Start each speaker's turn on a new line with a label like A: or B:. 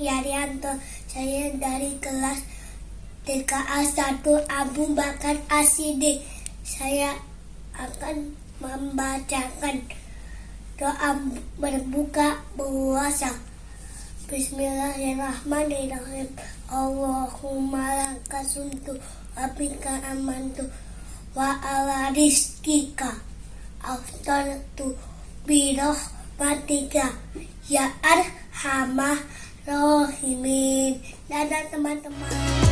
A: Yaryanto. Saya dari kelas TKA 1 Abu Bakar Asidi. Saya akan membacakan doa berbuka puasa. Bismillahirrahmanirrahim. Allahumma laka suntu wa bika amantu wa ala rizkika aftartu birahmatika ya arhamah rahimin. Dadah teman-teman.